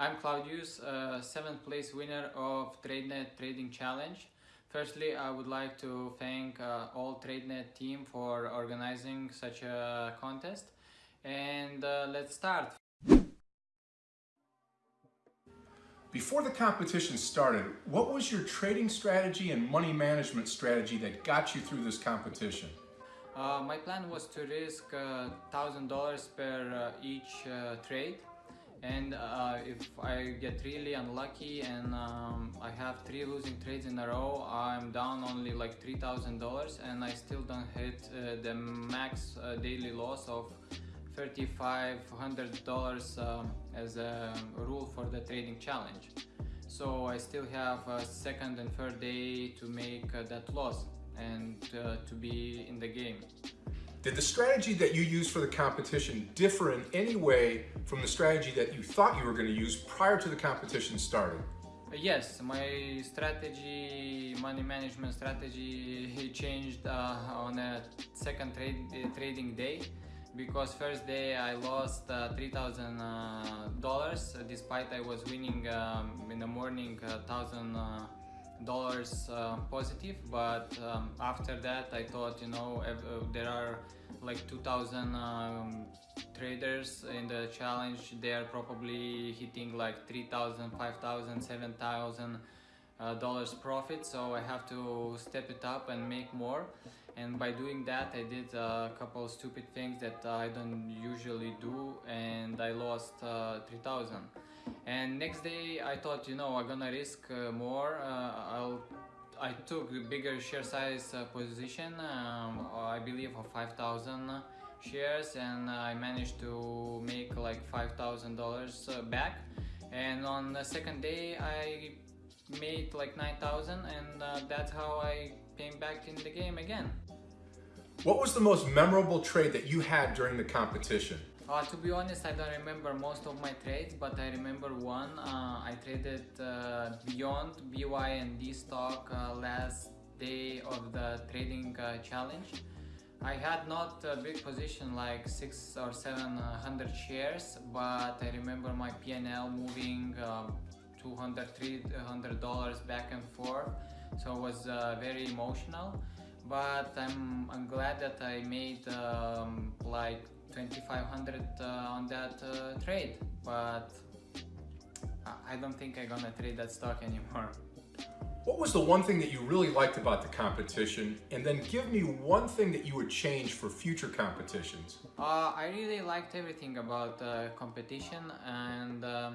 I'm Claudius, uh, seventh place winner of TradeNet Trading Challenge. Firstly, I would like to thank uh, all TradeNet team for organizing such a contest. And uh, let's start. Before the competition started, what was your trading strategy and money management strategy that got you through this competition? Uh, my plan was to risk $1,000 uh, per uh, each uh, trade and uh, if I get really unlucky and um, I have three losing trades in a row I'm down only like $3,000 and I still don't hit uh, the max uh, daily loss of $3,500 um, as a rule for the trading challenge. So I still have a second and third day to make uh, that loss and uh, to be in the game did the strategy that you used for the competition differ in any way from the strategy that you thought you were going to use prior to the competition starting? Yes, my strategy, money management strategy changed uh, on a second trade, uh, trading day because first day I lost uh, $3,000 uh, despite I was winning um, in the morning 1,000 uh, dollars uh, positive but um, after that I thought you know uh, there are like 2000 um, traders in the challenge. They are probably hitting like 3000 5000 7000 uh, dollars profit so I have to step it up and make more. And by doing that I did a couple stupid things that I don't usually do and I lost uh, 3000 and next day I thought you know I'm gonna risk uh, more uh, I'll I took a bigger share size uh, position um, I believe of 5,000 shares and I managed to make like $5,000 uh, back and on the second day I made like 9,000 and uh, that's how I came back in the game again. What was the most memorable trade that you had during the competition? Uh, to be honest, I don't remember most of my trades, but I remember one. Uh, I traded uh, beyond BYND stock uh, last day of the trading uh, challenge. I had not a big position like six or seven hundred shares, but I remember my PNL moving um, 200 300 dollars back and forth, so it was uh, very emotional. But I'm I'm glad that I made um, like 2500 uh, on that uh, trade but I don't think I'm gonna trade that stock anymore. What was the one thing that you really liked about the competition? And then give me one thing that you would change for future competitions. Uh, I really liked everything about uh, competition and uh,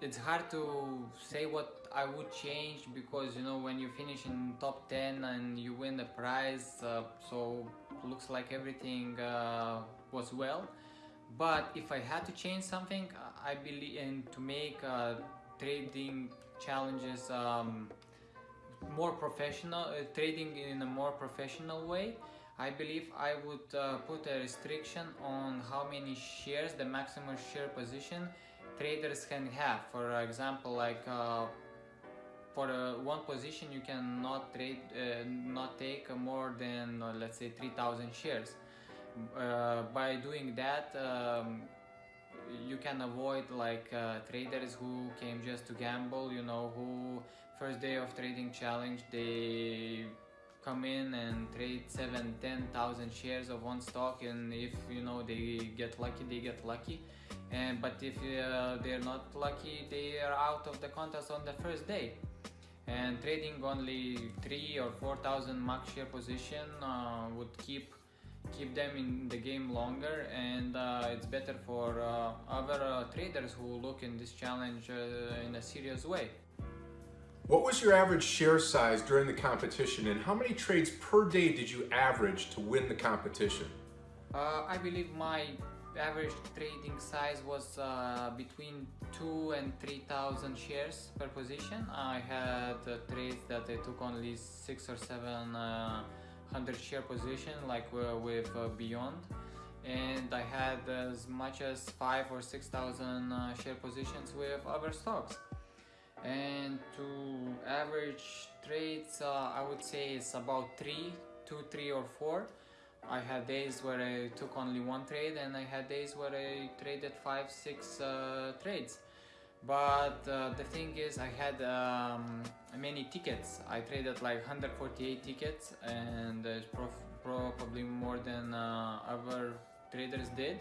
it's hard to say what I would change because you know when you finish in top 10 and you win the prize uh, so looks like everything uh, was well but if I had to change something I believe in to make uh, trading challenges um, more professional uh, trading in a more professional way I believe I would uh, put a restriction on how many shares the maximum share position traders can have. For example, like uh, for uh, one position you cannot trade, uh, not take more than uh, let's say 3,000 shares. Uh, by doing that, um, you can avoid like uh, traders who came just to gamble. You know, who first day of trading challenge they come in and trade seven, ten thousand shares of one stock, and if you know they get lucky, they get lucky and but if uh, they're not lucky they are out of the contest on the first day and trading only three or four thousand max share position uh, would keep keep them in the game longer and uh, it's better for uh, other uh, traders who look in this challenge uh, in a serious way. What was your average share size during the competition and how many trades per day did you average to win the competition? I believe my average trading size was uh, between 2 and 3000 shares per position. I had uh, trades that I took only 6 or 7 uh, hundred share position like uh, with uh, Beyond. And I had as much as 5 or 6000 uh, share positions with other stocks. And to average trades I would say it's about 3 2 3 or 4 I had days where I took only one trade and I had days where I traded five, six uh, trades. But uh, the thing is, I had um, many tickets. I traded like 148 tickets and probably more than uh, other traders did.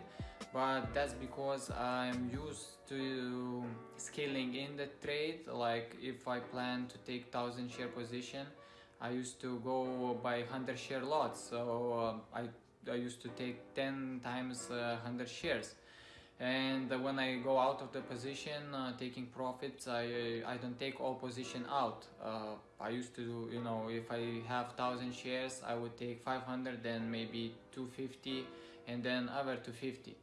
But that's because I'm used to scaling in the trade. Like if I plan to take 1000 share position, I used to go by 100 share lots, so uh, I, I used to take 10 times uh, 100 shares. And when I go out of the position, uh, taking profits, I, I don't take all position out. Uh, I used to, you know, if I have 1000 shares, I would take 500, then maybe 250, and then other 250.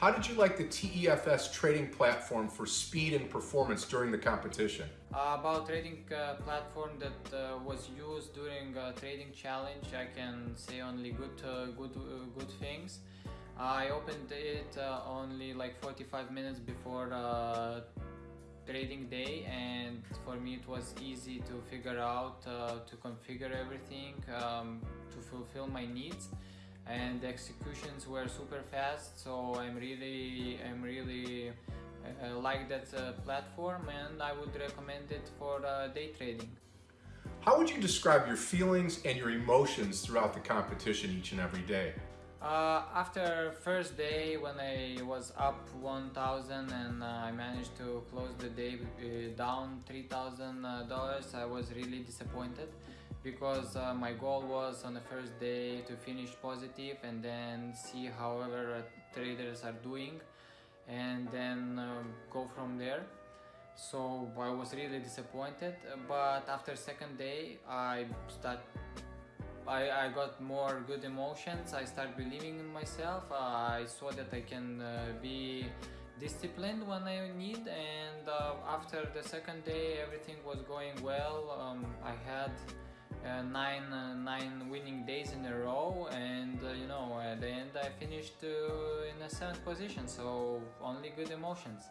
How did you like the TEFS trading platform for speed and performance during the competition? Uh, about trading uh, platform that uh, was used during trading challenge, I can say only good, uh, good, uh, good things. I opened it uh, only like 45 minutes before trading day and for me it was easy to figure out to configure everything um, to fulfill my needs and the executions were super fast so I'm really I'm really uh, like that uh, platform and I would recommend it for uh, day trading. How would you describe your feelings and your emotions throughout the competition each and every day? Uh, after first day when I was up 1000 and uh, I managed to close the day uh, down $3,000 I was really disappointed because uh, my goal was on the first day to finish positive and then see however traders are doing and then um, go from there. So I was really disappointed but after second day I start I, I got more good emotions. I start believing in myself. Uh, I saw that I can uh, be disciplined when I need and uh, after the second day everything was going well. Um, I had uh, nine uh, nine winning days in a row and uh, you know at the end I finished in a seventh position so only good emotions.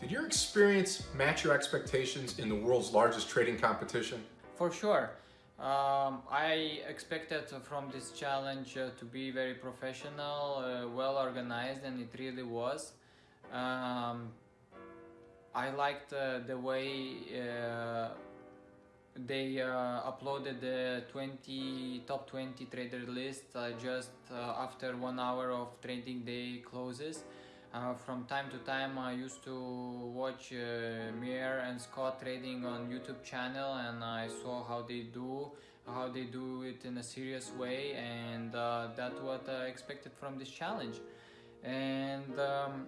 Did your experience match your expectations in the world's largest trading competition? For sure. Um, I expected from this challenge uh, to be very professional, uh, well organized and it really was. Um, I liked uh, the way they uh, uploaded the 20 top 20 trader list uh, just uh, after one hour of trading day closes. Uh, from time to time I used to watch uh, Meir and Scott trading on YouTube channel and I saw how they do how they do it in a serious way and uh, that's what I expected from this challenge. And um,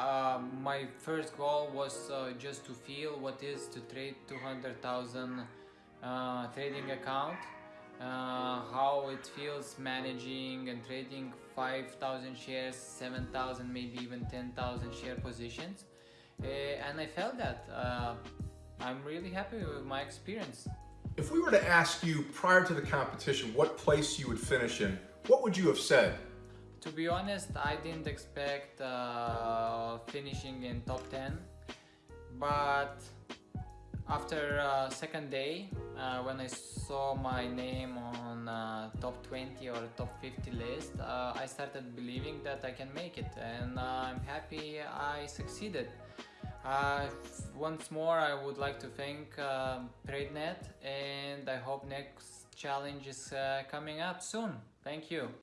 uh, my first goal was uh, just to feel what is to trade 200,000 uh, trading account. Uh, how it feels managing and trading 5,000 shares 7,000 maybe even 10,000 share positions. Uh, and I felt that uh, I'm really happy with my experience. If we were to ask you prior to the competition what place you would finish in what would you have said to be honest, I didn't expect uh, finishing in top 10, but after uh, second day, uh, when I saw my name on uh, top 20 or top 50 list, uh, I started believing that I can make it and uh, I'm happy I succeeded. once more, I would like to thank TradeNet and I hope next challenge is coming up soon. Thank you.